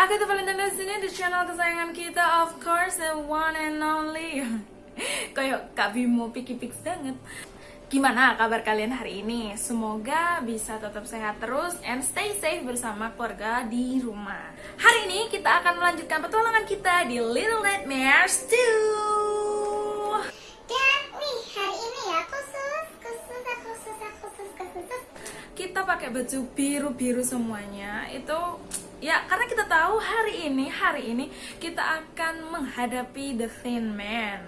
aku tuh Valentine di sini di channel kesayangan kita of course the one and only. Kayak Kak Bimo piki pix banget. Gimana kabar kalian hari ini? Semoga bisa tetap sehat terus and stay safe bersama keluarga di rumah. Hari ini kita akan melanjutkan petualangan kita di Little Nightmares 2. Dan nih hari ini ya khusus khusus khusus khusus khusus kita pakai baju biru-biru semuanya itu ya karena kita tahu hari ini hari ini kita akan menghadapi the Thin Man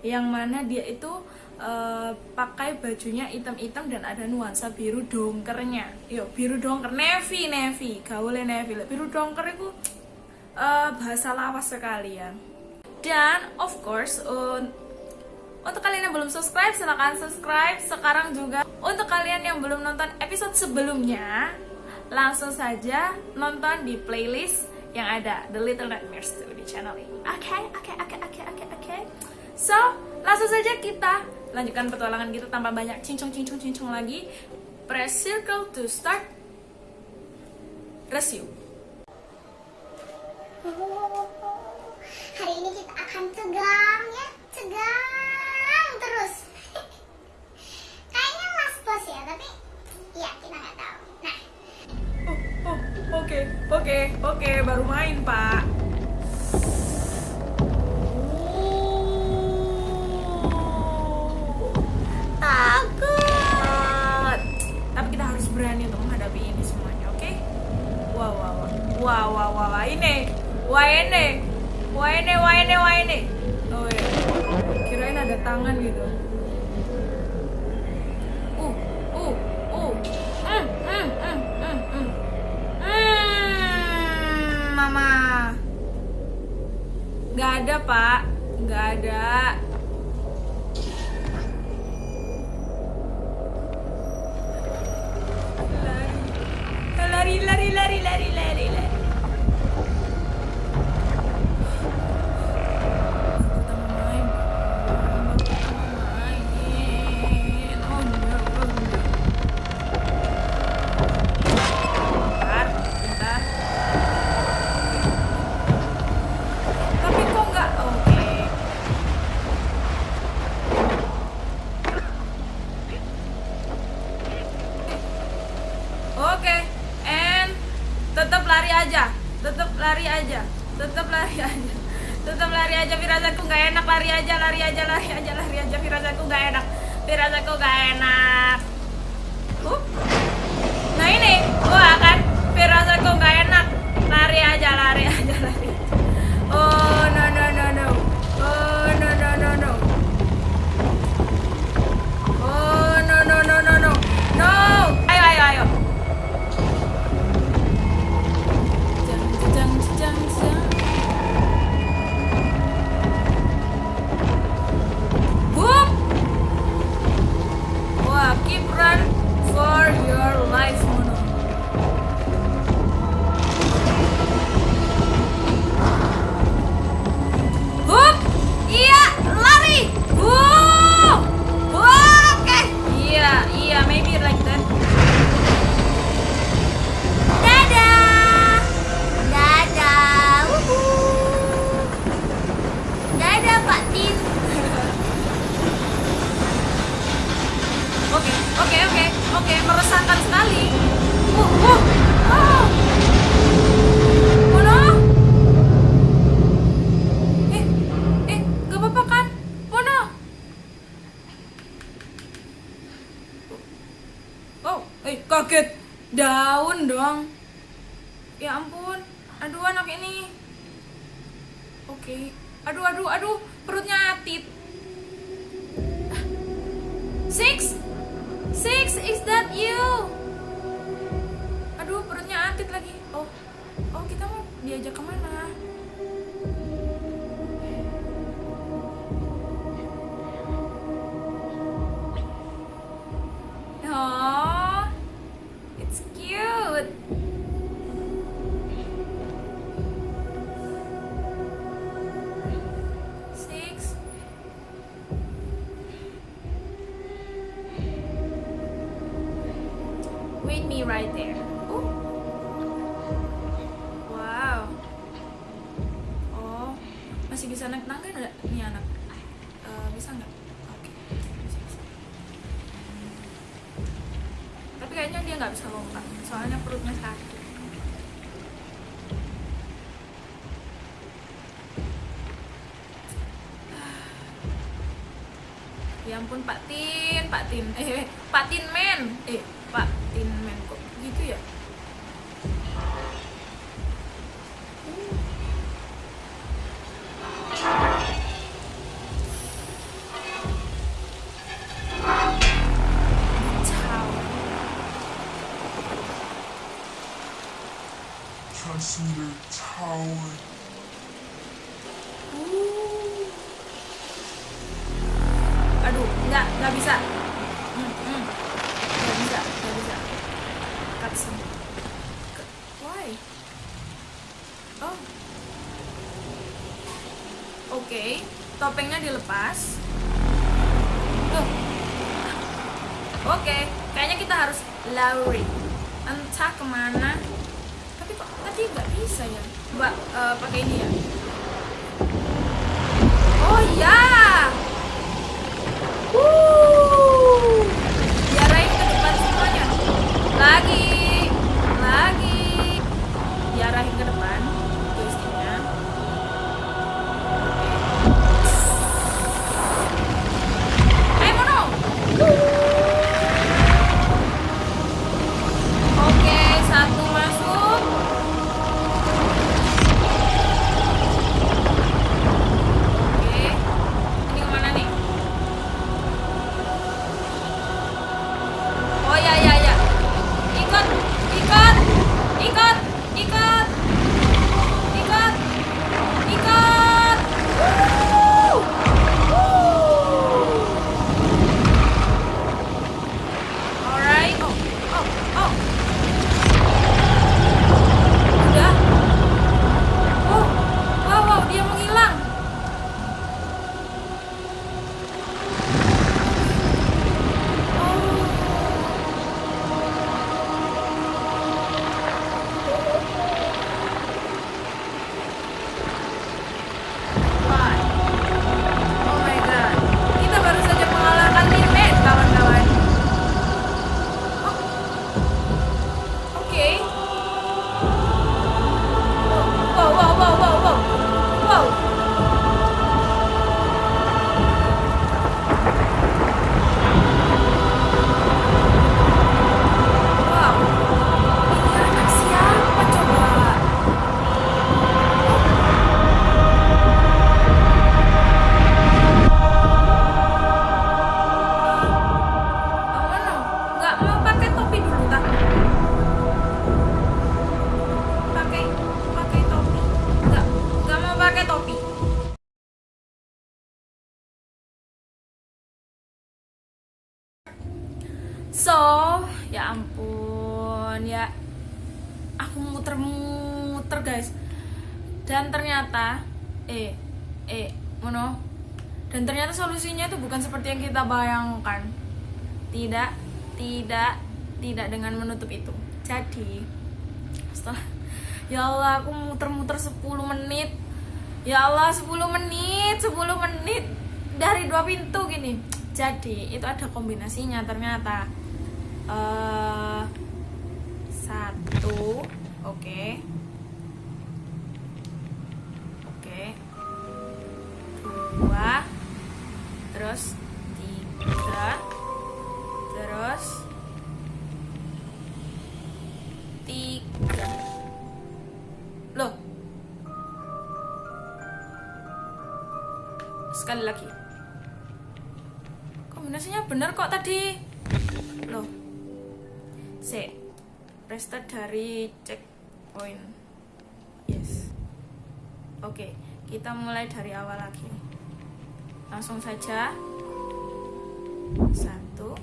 yang mana dia itu eh, pakai bajunya hitam-hitam dan ada nuansa biru dongkernya. Yo biru dongker navy navy gaulnya navy. Biru dongker itu eh, bahasa lawas sekali ya dan of course un- untuk kalian yang belum subscribe, silahkan subscribe. Sekarang juga. Untuk kalian yang belum nonton episode sebelumnya, langsung saja nonton di playlist yang ada The Little Nightmares 2 di channel ini. Oke, oke, oke, oke, oke, oke. So, langsung saja kita lanjutkan petualangan kita tanpa banyak cincong-cincong-cincong lagi. Press circle to start. Resume. hari ini kita akan tegang ya tegang terus kayaknya mas bos ya tapi ya kita nggak tahu oke, oke, oke, baru main, Pak. Takut. Tapi kita harus berani untuk menghadapi ini semuanya, oke? Wah, wah, wah. Wah, wah, wah, wah. Ini. Wah, ini. Wah, ini, wah, ini, wah, ini. Oh, iya. Kirain ada tangan gitu. Hmm, mama. Gak ada, Pak. Gak ada. Aja, lari aja, lari aja, lari aja. Firasatku nggak enak, firasatku nggak enak. Wait me right there. Oh. Wow. Oh, masih bisa naik tangga nggak nih anak? Uh, bisa nggak? Oke. Okay. Tapi kayaknya dia nggak bisa lompat, soalnya perutnya sakit. ya ampun Pak Tin, Pak Tin, eh Pak Tin men, eh So, ya ampun ya. Aku muter-muter guys. Dan ternyata eh eh mono dan ternyata solusinya itu bukan seperti yang kita bayangkan tidak tidak tidak dengan menutup itu jadi setelah ya Allah aku muter-muter 10 menit ya Allah 10 menit 10 menit dari dua pintu gini jadi itu ada kombinasinya ternyata. Eh satu oke. Oke. Dua. Terus tiga. Terus tiga. Loh. Sekali lagi kombinasinya bener kok tadi. Loh. C restart dari checkpoint. Yes. Oke kita mulai dari awal lagi. Langsung saja. Satu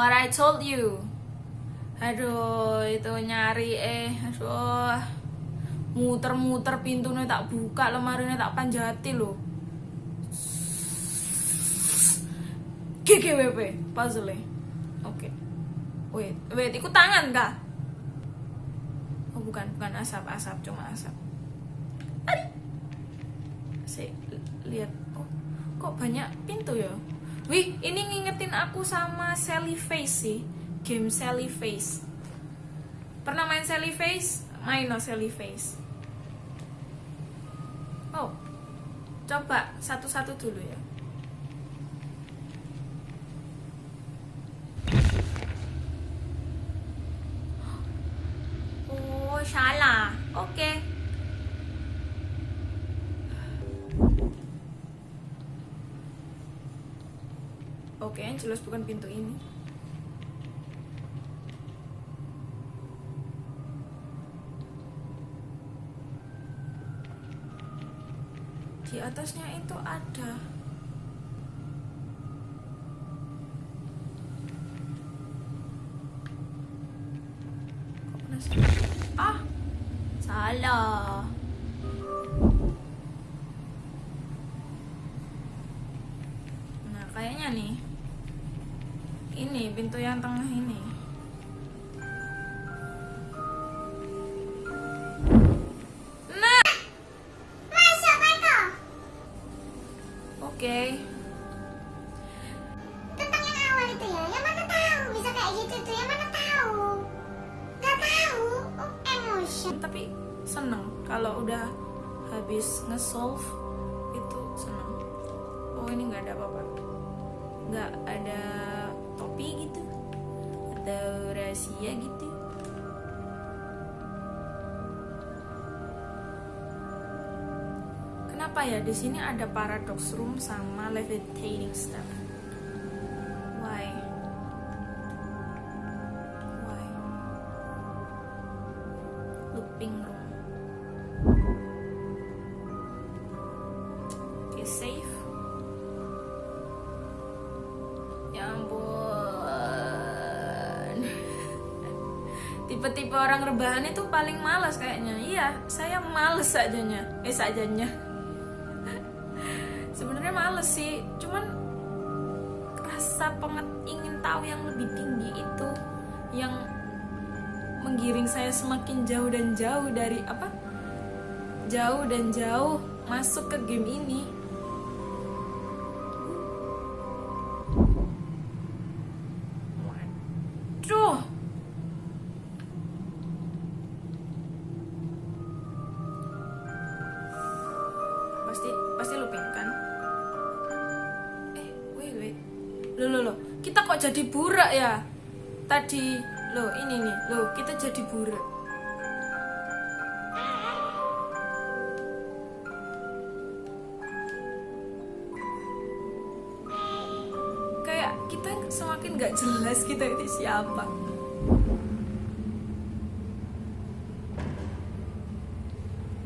what I told you Aduh, itu nyari eh, aduh. Muter-muter pintunya tak buka, lemarinya tak panjati loh. GGWP puzzle Oke. Wait, wait, ikut tangan kah? Oh bukan, bukan asap, asap, cuma asap. Tadi. Saya lihat, oh, kok banyak pintu ya? Wih, ini ngingetin aku sama Sally Face sih. Game Sally Face. Pernah main Sally Face? Main no Sally Face. Oh, coba satu-satu dulu ya. Oh, salah. Oke. Oke, yang jelas bukan pintu ini. Di atasnya itu ada. Udah habis nge-solve itu seneng. Oh, ini nggak ada apa-apa. Nggak ada topi gitu atau rahasia gitu. Kenapa ya di sini ada paradox room sama levitating stuff? Rebahan itu paling malas kayaknya. Iya, saya males sajanya. Eh, sajanya. Sebenarnya males sih, cuman rasa pengen ingin tahu yang lebih tinggi itu yang menggiring saya semakin jauh dan jauh dari apa jauh dan jauh masuk ke game ini jadi burak kayak kita semakin gak jelas kita itu siapa.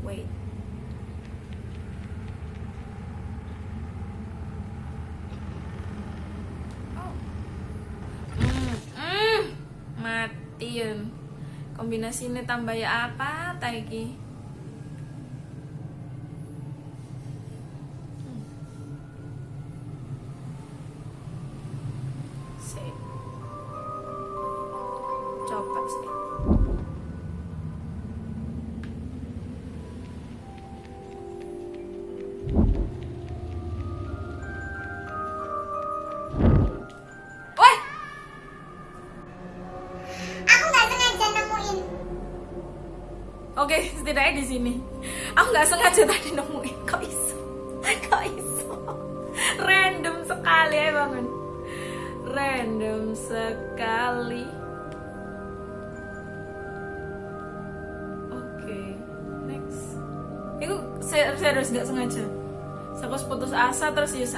Wait. Oh. Kombinasi ini tambah ya apa taiki?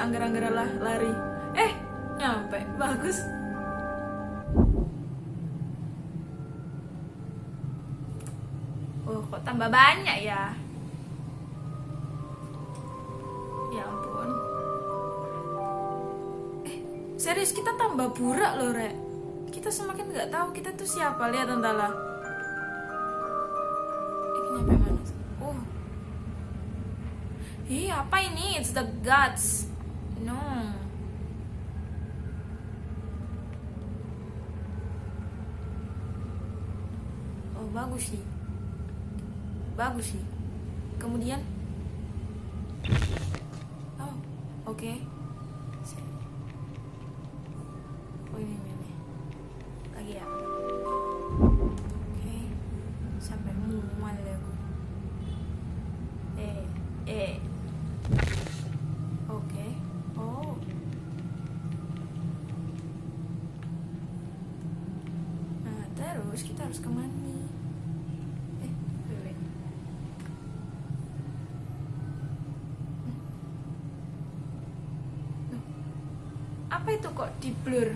Anggar-anggar lah lari. Eh, nyampe. Bagus. Oh, kok tambah banyak ya? Ya ampun. Eh, serius kita tambah burak loh, Rek. kita semakin nggak tahu kita tuh siapa lihat tentala ini nyampe mana oh Ih, apa ini? It's the guts. No. Oh, bagus sih. Bagus sih. Kemudian Oh, oke. Oh, kok di blur?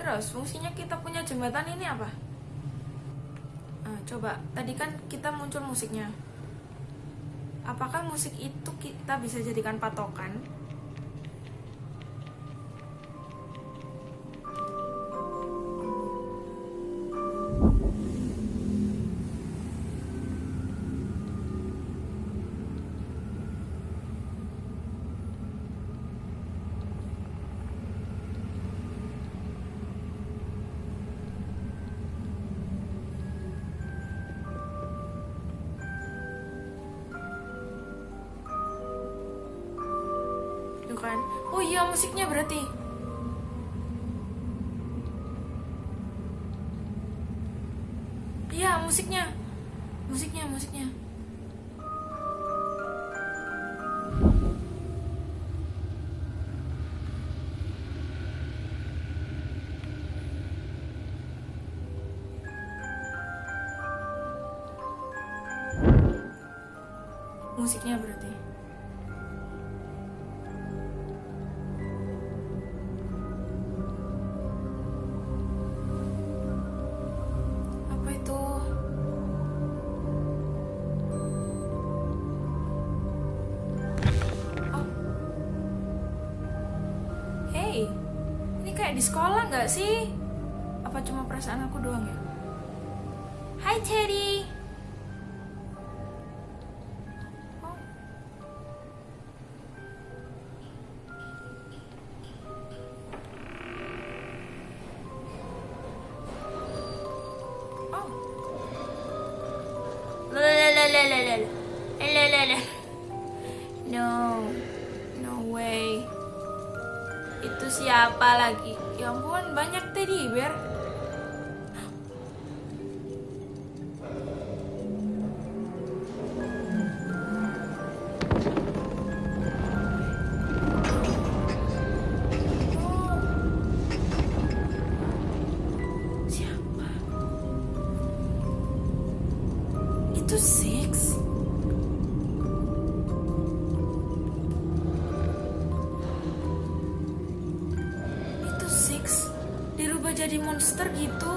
Terus fungsinya kita punya jembatan ini apa? Ah, coba, tadi kan kita muncul musiknya. Apakah musik itu kita bisa jadikan patokan? Musiknya, musiknya, musiknya. Musiknya berarti. Di sekolah nggak sih? Apa cuma perasaan aku doang ya? Dirubah jadi monster gitu.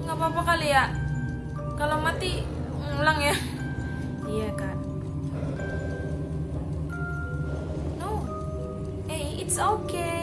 Nggak apa-apa kali ya. Kalau mati ngulang ya. Iya kan. No. Hey, it's okay.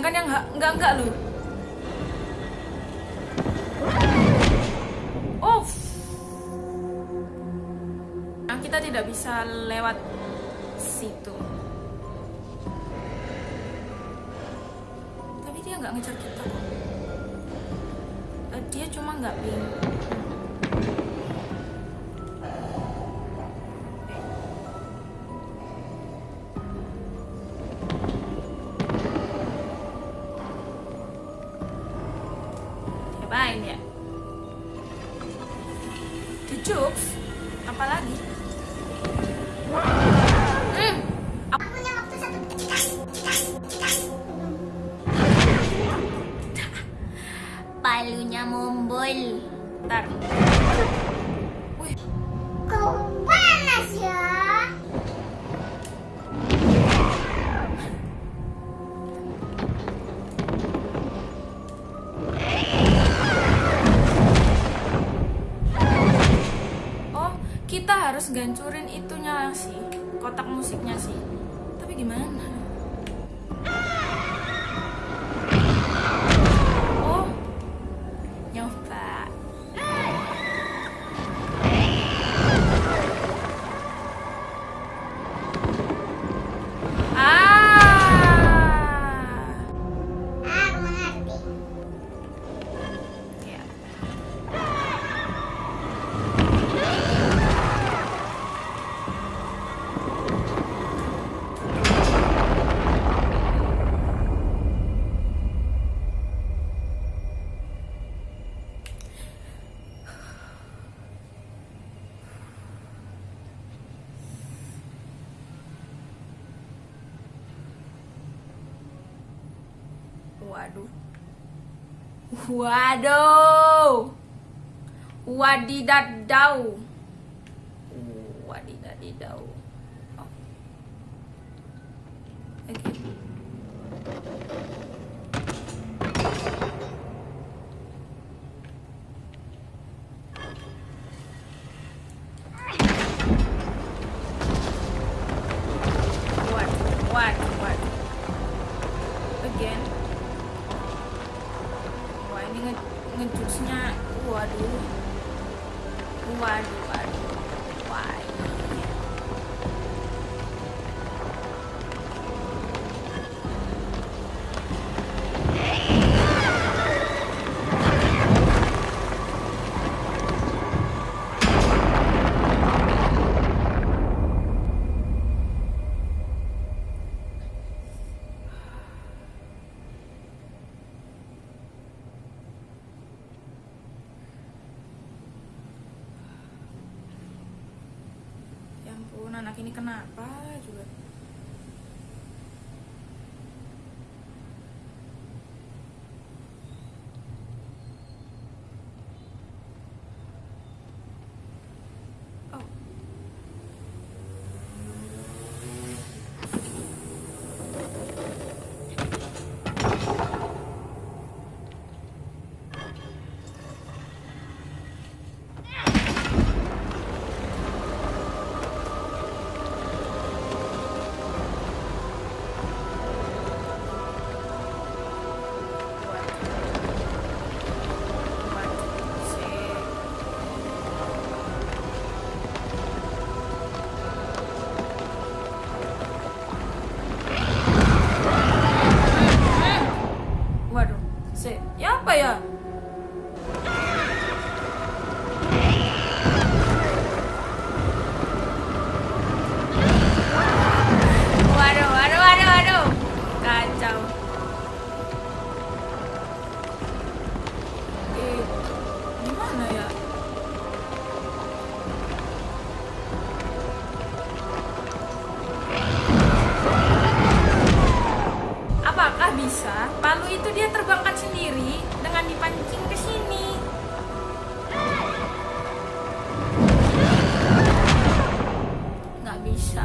sedangkan yang enggak enggak lu, oh. Nah, kita tidak bisa lewat situ. Tapi dia nggak ngejar kita. harus gancurin itunya sih kotak musiknya sih. Tapi gimana? Waduh. Wadidadau. bisa, palu itu dia terbangkan sendiri dengan dipancing ke sini. Nggak bisa.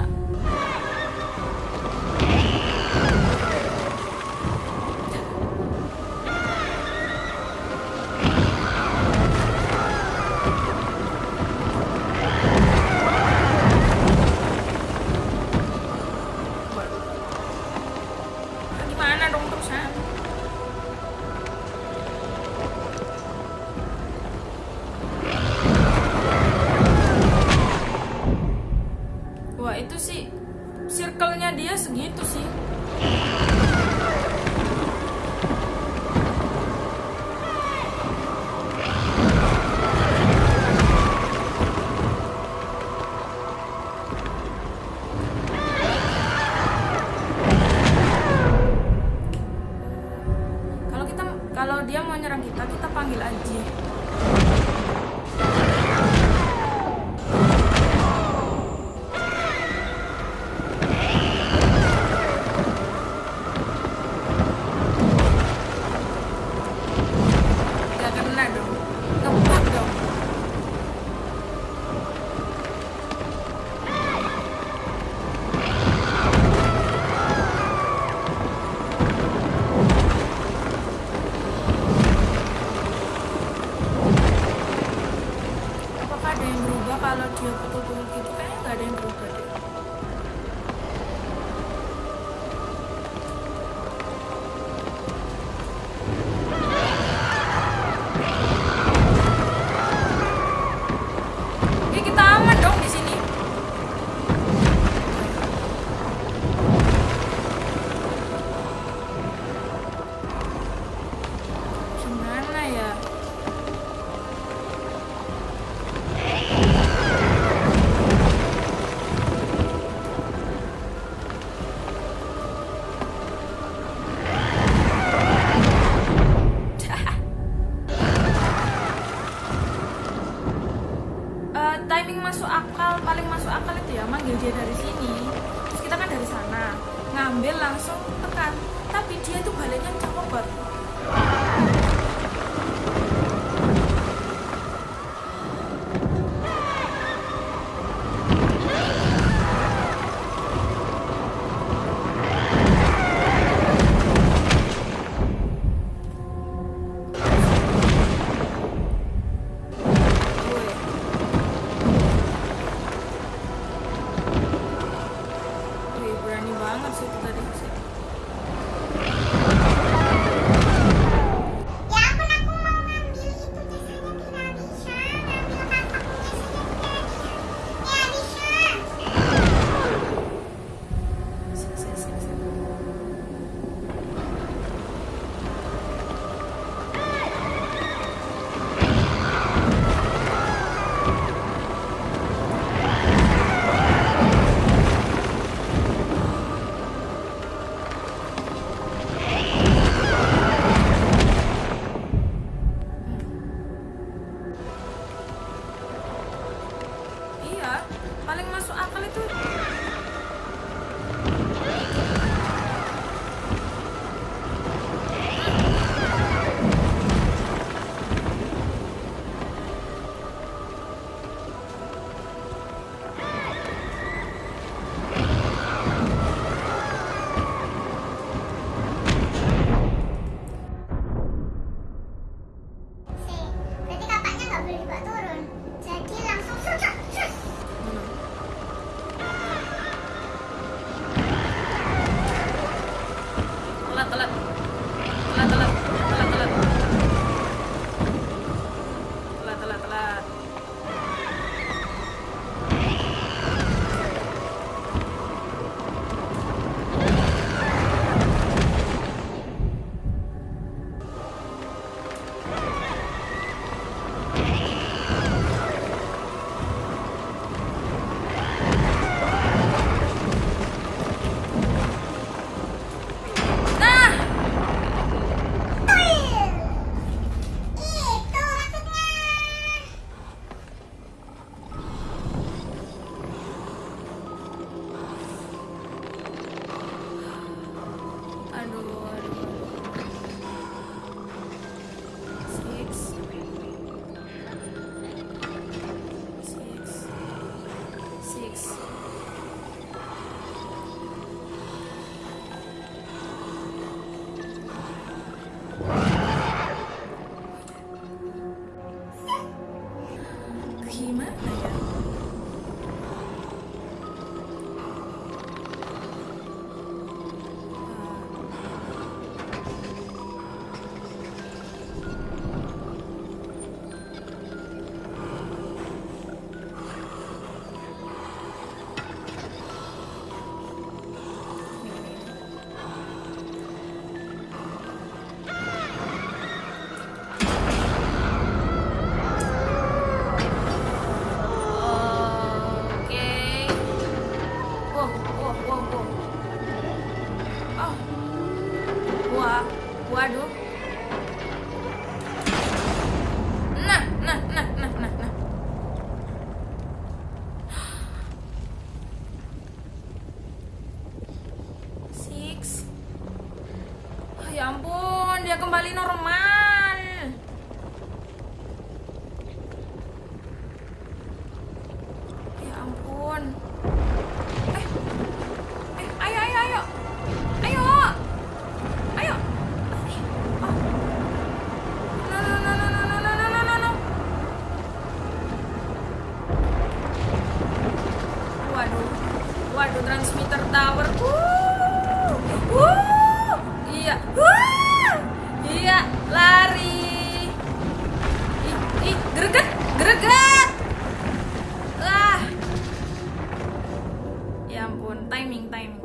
timing timing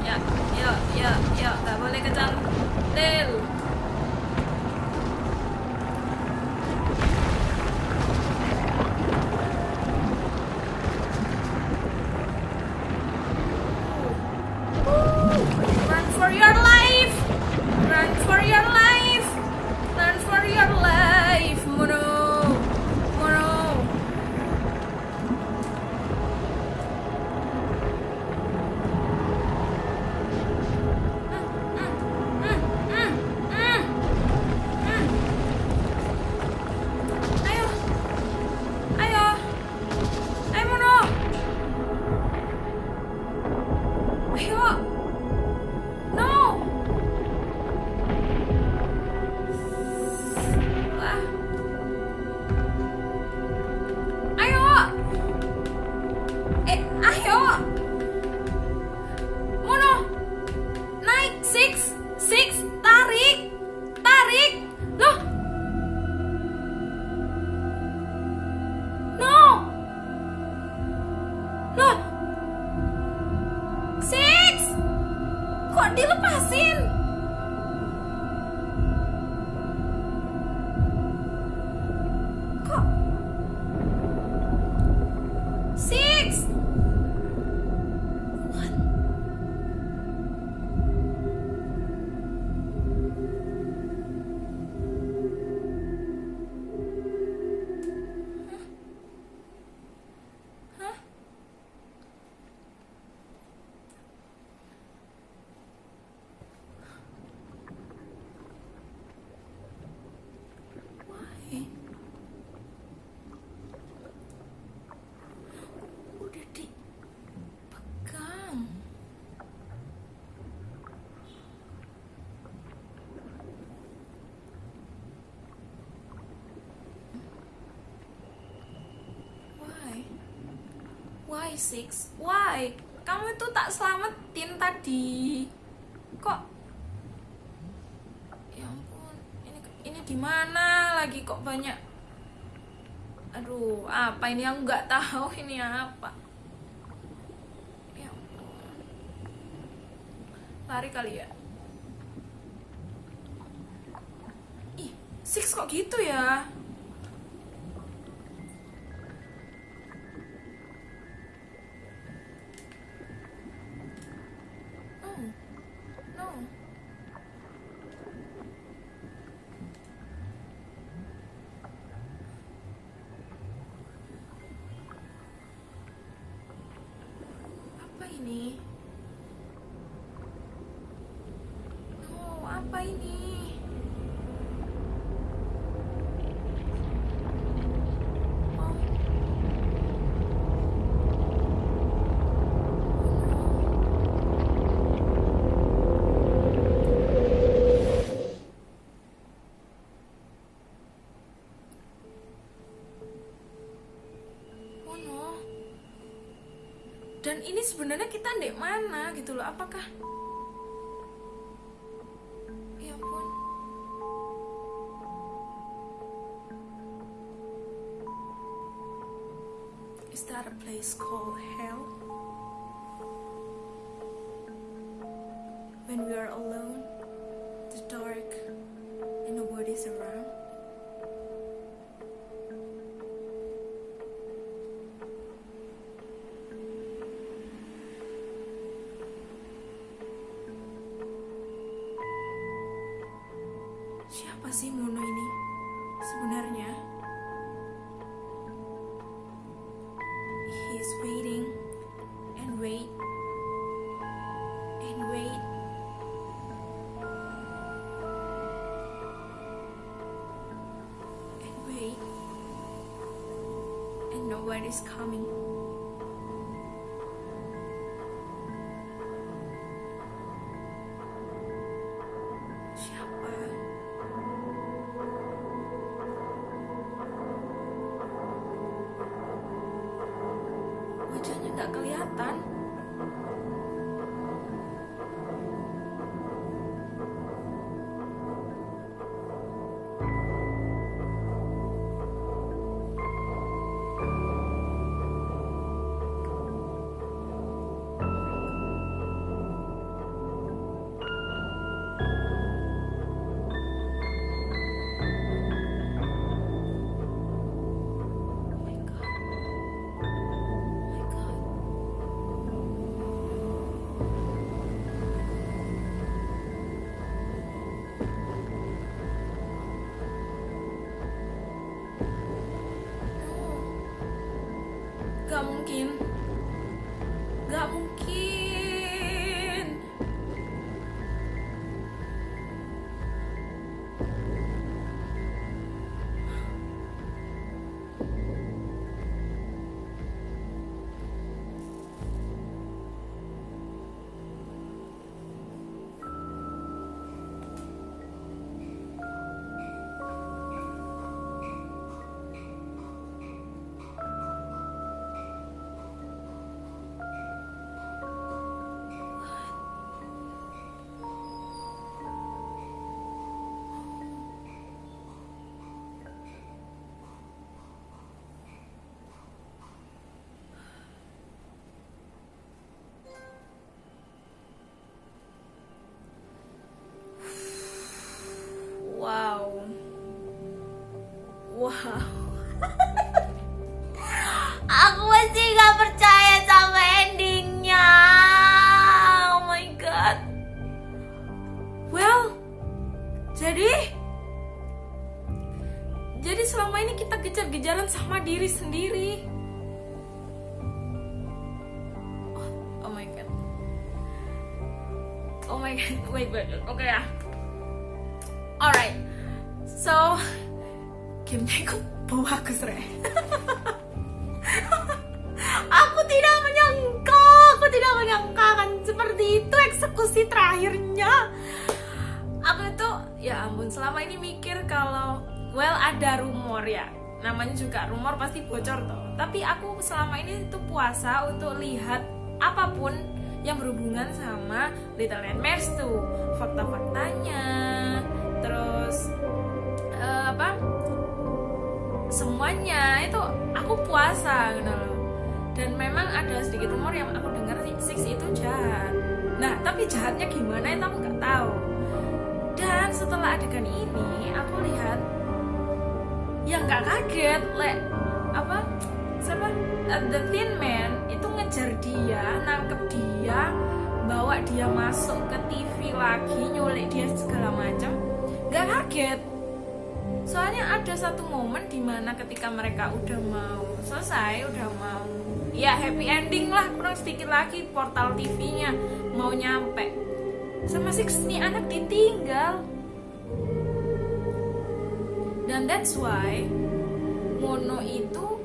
ya ya ya ya. Nggak boleh kecantil Why six? Why? Kamu itu tak selamatin tadi. Kok? Ya ampun, ini ini di mana lagi kok banyak? Aduh, apa ini aku nggak tahu ini apa. Ya ampun. Lari kali ya. Dan ini sebenarnya kita ndek mana gitu loh? Apakah Ya ampun. Is that a place called hell? When we are alone, Ha. kok bagus re Aku tidak menyangka, aku tidak menyangka kan seperti itu eksekusi terakhirnya. aku itu ya ampun selama ini mikir kalau well ada rumor ya. Namanya juga rumor pasti bocor toh. Tapi aku selama ini itu puasa untuk lihat apa pun yang berhubungan sama Little Nightmares tuh. Fakta-faktanya terus eh, apa semuanya. Itu aku puasa gitu loh. Dan memang ada sedikit rumor yang aku dengar Six itu jahat. Nah tapi jahatnya gimana itu aku nggak tahu. Dan setelah adegan ini aku lihat yang nggak kaget le apa siapa? Uh, the thin man itu ngejar dia nangkep dia bawa dia masuk ke TV lagi nyulik dia segala macam. Nggak kaget soalnya ada satu momen di mana ketika mereka udah mau selesai udah mau ya happy ending lah kurang sedikit lagi portal TV-nya mau nyampe. Sama Six nih anak ditinggal. Dan that's why Mono itu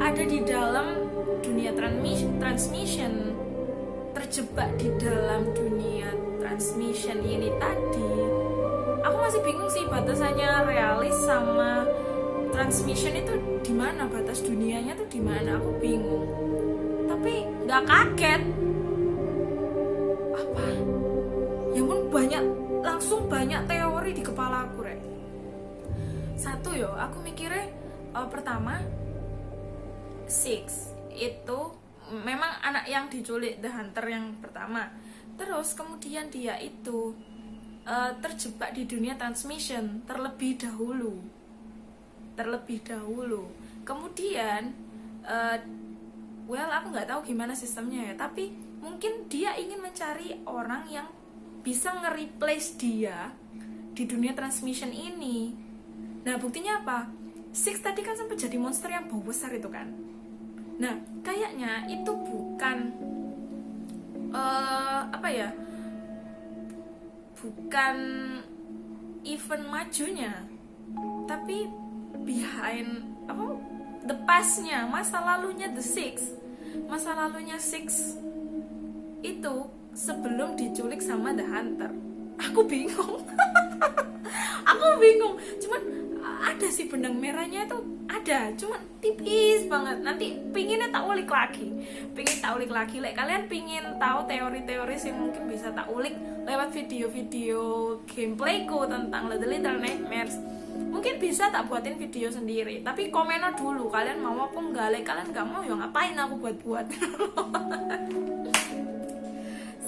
ada di dalam dunia transmis- transmission terjebak di dalam dunia transmission ini tadi aku masih bingung sih batasannya realis sama transmission itu di mana batas dunianya tuh di mana aku bingung. Tapi nggak kaget. Apa? Ya pun banyak langsung banyak teori di kepala aku rek. Satu yo aku mikirnya eh, pertama Six itu memang anak yang diculik The Hunter yang pertama. Terus kemudian dia itu eh, terjebak di dunia transmission terlebih dahulu. Terlebih dahulu. Kemudian eh, well aku nggak tahu gimana sistemnya ya tapi mungkin dia ingin mencari orang yang bisa nge-replace dia di dunia transmission ini. Nah buktinya apa? Six tadi kan sempat jadi monster yang bau besar itu kan? Nah kayaknya itu bukan eh, apa ya bukan event majunya tapi behind apa the pastnya masa lalunya the six. Masa lalunya six itu sebelum diculik sama the hunter. Aku bingung. Aku bingung. Cuman ada sih benang merahnya itu ada cuman tipis banget. Nanti pinginnya tak ulik lagi. Pingin tak ulik lagi. Like, kalian pingin tahu teori-teori sih mungkin bisa tak ulik lewat video-video gameplayku tentang The Little Nightmares. Mungkin bisa tak buatin video sendiri tapi komennya dulu. Kalian mau apa enggak? Like kalian nggak mau ya ngapain aku buat-buat?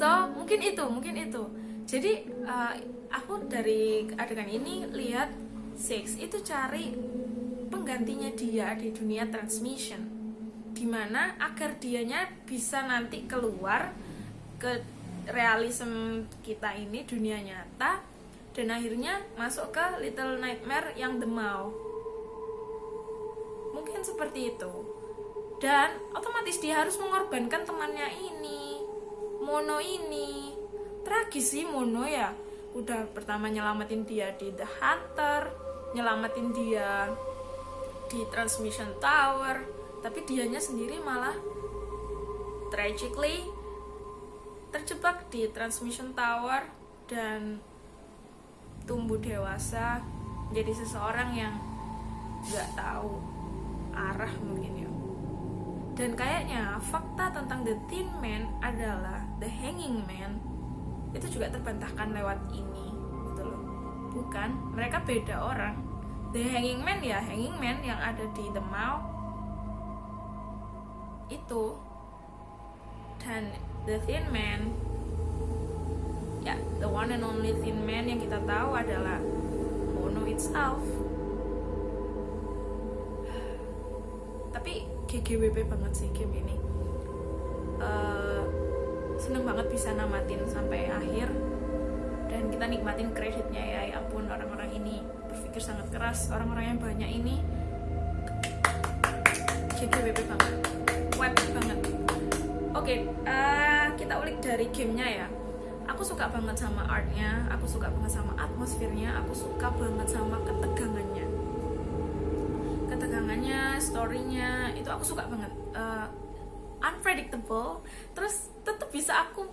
So mungkin itu mungkin itu. Jadi uh, aku dari adegan ini lihat Six itu cari penggantinya dia di dunia transmission. Di mana agar dianya bisa nanti keluar ke realism kita ini dunia nyata dan akhirnya masuk ke Little Nightmare yang The mungkin seperti itu. Dan otomatis dia harus mengorbankan temannya ini Mono ini. Tragis sih Mono ya udah pertama nyelamatin dia di The Hunter nyelamatin dia di Transmission Tower tapi dianya sendiri malah tragically terjebak di Transmission Tower dan tumbuh dewasa jadi seseorang yang nggak tahu arah mungkin ya. Dan kayaknya fakta tentang The Thin Man adalah The Hanging Man itu juga terbantahkan lewat ini gitu loh. Bukan mereka beda orang. The Hanging Man ya Hanging Man yang ada di The Mall. Itu. Dan The Thin Man. Ya the one and only Thin Man yang kita tahu adalah Mono itself. Tapi GGWP banget sih game ini. Eh, seneng banget bisa namatin sampai akhir. Dan kita nikmatin kreditnya ya ya ampun orang-orang ini berpikir sangat keras orang-orang yang banyak ini GGWP banget web banget. Oke eh, kita ulik dari gamenya ya. Aku suka banget sama artnya aku suka banget sama atmosfernya aku suka banget sama ketegangannya. Ketegangannya storynya itu aku suka banget. Eh, unpredictable terus tetap bisa aku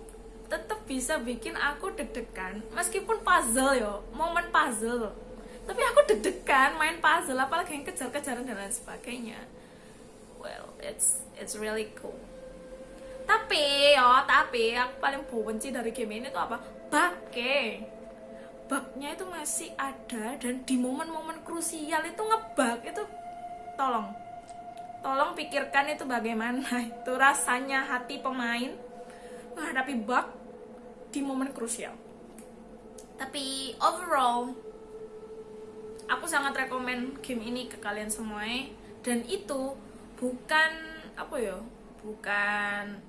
tetap bisa bikin aku deg-degan. Meskipun puzzle yo momen puzzle. Tapi aku deg-degan main puzzle apalagi yang kejar-kejaran dan lain sebagainya. Well it's it's really cool. Tapi yo tapi aku paling benci dari game ini tuh apa? Bugnya. Bugnya itu masih ada dan di momen-momen krusial itu ngebug itu tolong tolong pikirkan itu bagaimana. Itu rasanya hati pemain menghadapi bug di momen krusial. Tapi overall aku sangat rekomen game ini ke kalian semua. Dan itu bukan apa ya bukan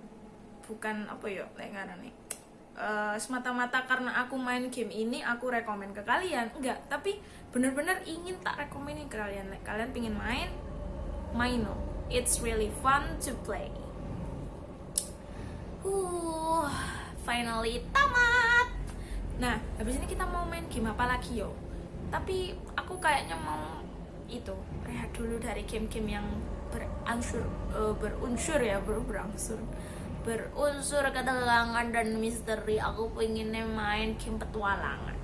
bukan apa ya kayak nih? Eh, semata-mata karena aku main game ini aku rekomen ke kalian. Enggak tapi bener-bener ingin tak rekomenin ke kalian. Kalian pingin main main no it's really fun to play. Uh finally tamat. Nah habis ini kita mau main game apa lagi yo? Tapi aku kayaknya mau itu rehat dulu dari game-game yang beransur eh, berunsur ya ber- berangsur. Berunsur ketegangan dan misteri. Aku pengennya main game petualangan.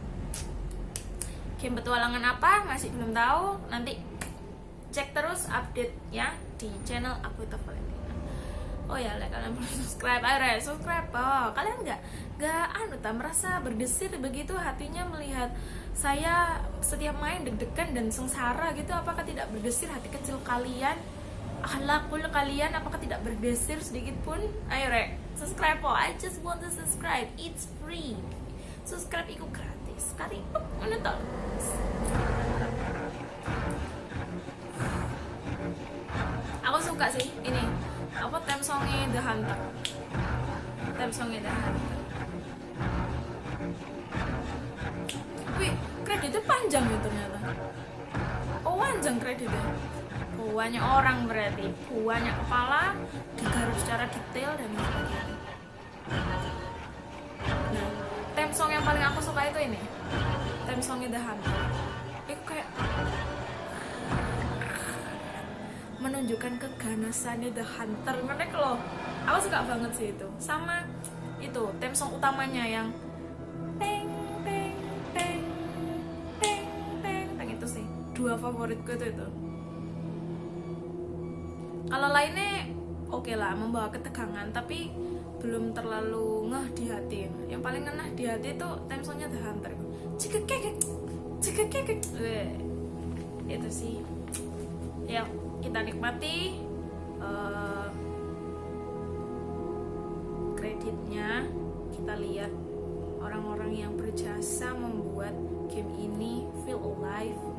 Game petualangan apa? Masih belum tahu. Nanti cek terus update ya di channel aku Valentina oh ya like, kalian perlu subscribe? Ayo subscribe oh kalian nggak nggak anu tak merasa berdesir begitu hatinya melihat saya setiap main deg-degan dan sengsara gitu? Apakah tidak berdesir hati kecil kalian? Akhlakul kalian apakah tidak berdesir sedikit pun? Ayo Re, subscribe oh I just want to subscribe. It's free. Subscribe itu gratis. Sekali mana suka sih ini. Apa theme songnya The Hunter. Theme songnya The Hunter. Wih kreditnya panjang ya ternyata. Oh panjang kreditnya. Banyak orang berarti. Banyak kepala digarap secara detail dan sebagainya. Nah theme song yang paling aku suka itu ini. Theme songnya The Hunter. Itu kayak menunjukkan keganasannya The Hunter. Mereka loh aku suka banget sih itu. Sama itu theme song utamanya yang teng teng teng teng teng teng itu sih. Dua favoritku itu itu. Kalau lainnya oke lah membawa ketegangan tapi belum terlalu ngeh di hati. Yang paling ngeh di hati itu theme songnya The Hunter. Jika kekek jika kekek itu sih. Ya kita nikmati eh, kreditnya kita lihat orang-orang yang berjasa membuat game ini feel alive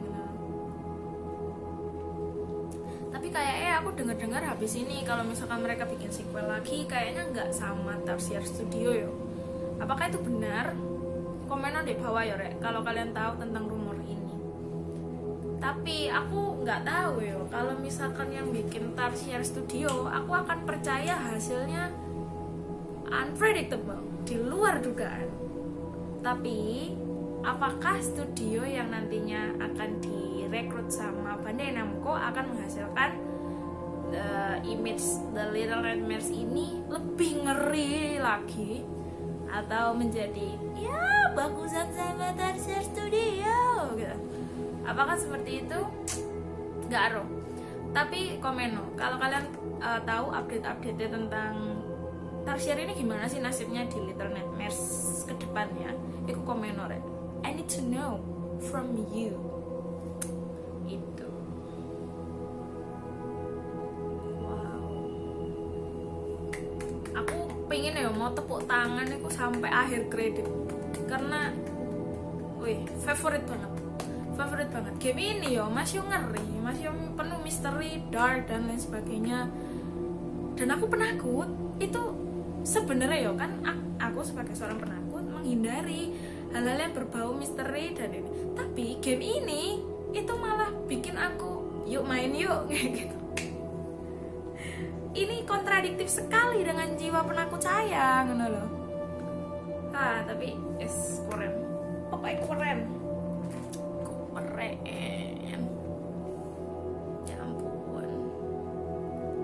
tapi kayaknya aku dengar-dengar habis ini kalau misalkan mereka bikin sequel lagi kayaknya nggak sama Tarsier Studio yo. Apakah itu benar? Komen di bawah ya rek. Kalau kalian tahu tentang rumor ini. Tapi aku nggak tahu ya kalau misalkan yang bikin Tarsier Studio aku akan percaya hasilnya unpredictable di luar dugaan. Tapi apakah studio yang nantinya akan direkrut sama Bandai Namco akan menghasilkan the image The Little Nightmares ini lebih ngeri lagi? Atau menjadi ya bagusan sama Tarsier Studio gitu. Apakah seperti itu nggak aru tapi komeno kalau kalian uh, tahu update-update tentang Tarsier ini gimana sih nasibnya di Little Nightmares ke depannya itu komeno rek. I need to know from you. Itu. Aku pengen ya mau tepuk tangan itu sampai akhir kredit. Karena wih favorit banget favorit banget. Game ini yo masih ngeri masih penuh misteri dark dan lain sebagainya. Dan aku penakut itu sebenarnya yo kan aku sebagai seorang penakut menghindari hal-hal yang berbau misteri dan ini. Tapi game ini itu malah bikin aku yuk main yuk kayak gitu. Ini kontradiktif sekali dengan jiwa penakut saya ngono loh ah tapi es keren. Pokoknya keren keren ya ampun.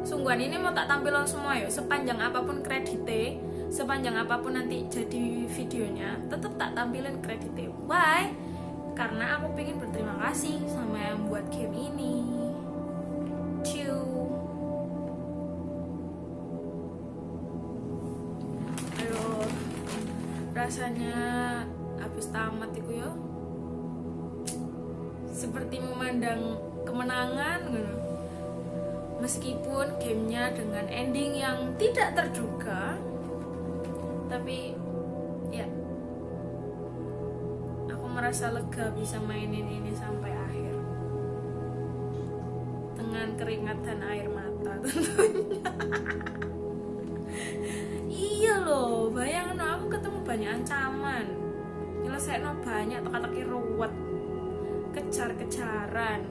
Sungguhan ini mau tak tampilkan semua ya sepanjang apa pun kreditnya sepanjang apa pun nanti jadi videonya tetap tak tampilin kreditnya why? Karena aku pengen berterima kasih sama yang buat game ini. Ciu. aduh. Rasanya habis tamat itu ya seperti memandang kemenangan gitu. meskipun gamenya dengan ending yang tidak terduga tapi ya. Aku merasa lega bisa mainin ini sampai akhir. Dengan keringat dan air mata tentunya. Iya loh bayangin aku ketemu banyak ancaman. Nyelesain banyak teka-teki ruwet kejar-kejaran.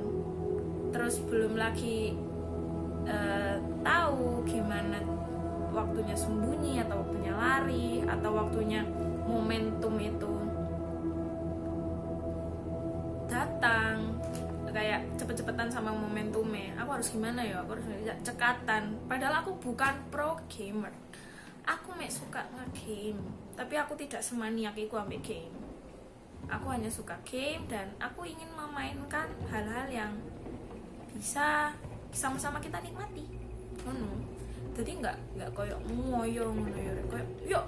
Terus belum lagi uh, tahu gimana waktunya sembunyi atau waktunya lari atau waktunya momentum itu datang. Kayak cepet-cepetan sama momentumnya. Aku harus gimana ya? Aku harus cekatan. Padahal aku bukan pro gamer. Aku mek suka nge-game tapi aku tidak semaniak itu ambil game aku hanya suka game dan aku ingin memainkan hal-hal yang bisa sama-sama kita nikmati. Ngono. Jadi nggak nggak koyok ngoyo ngono ya. Koyok yuk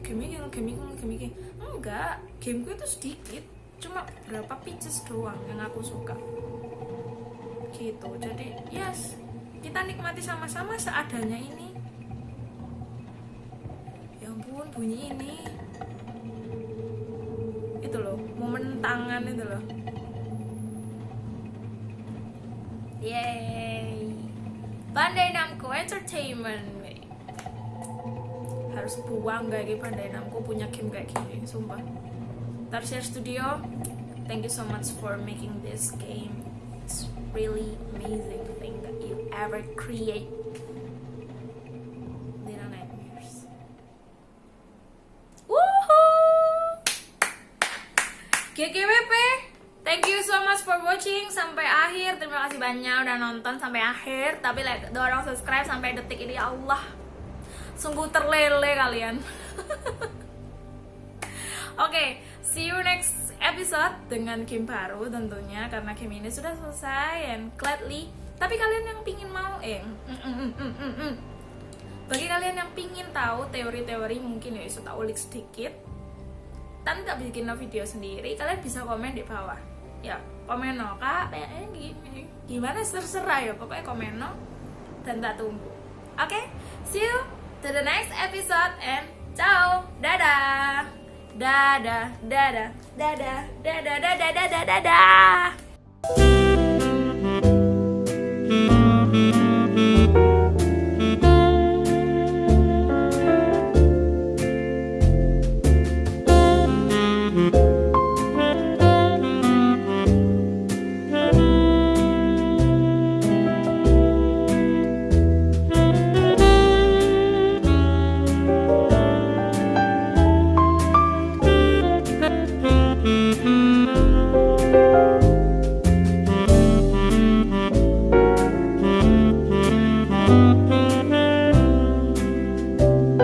game ini game ini game ini enggak gameku itu sedikit cuma berapa pitches doang yang aku suka. Gitu. Jadi yes kita nikmati sama-sama seadanya ini. Ya ampun bunyi ini itu loh momen tangan itu loh. Yeay Bandai Namco Entertainment. Harus buang gak kayak Bandai Namco punya game kayak gini sumpah. Tarsier Studio. Thank you so much for making this game. It's really amazing thing that you ever create Little Nightmares Woohoo GGWP Thank you so much for watching sampai akhir. Banyak udah nonton sampai akhir. Tapi like, dorong subscribe sampai detik ini ya Allah. Sungguh terlele kalian. Oke, okay, see you next episode dengan game baru tentunya karena game ini sudah selesai and gladly. Tapi kalian yang pingin mau eh mm, mm, mm, mm, mm. bagi kalian yang pingin tahu teori-teori mungkin ya tak ulik sedikit dan tak bikin video sendiri kalian bisa komen di bawah ya komen no kak eh, gimana? Terserah ya pokoknya komen no dan tak tunggu. Oke okay? see you to the next episode and ciao. Dadah dadah. Dadah. Dadah. Dadah. Dadah. Dadah. Dadah. Dadah